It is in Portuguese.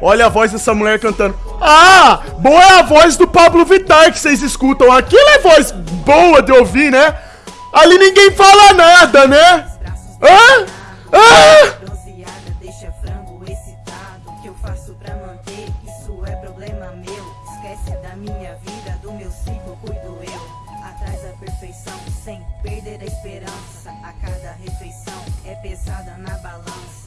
Olha a voz dessa mulher cantando. Ah, boa é a voz do Pablo Vittar que vocês escutam. Aquilo é voz boa de ouvir, né? Ali ninguém fala nada, né? Hã? Ah! Deixa perfeição, sem perder a esperança. A cada refeição.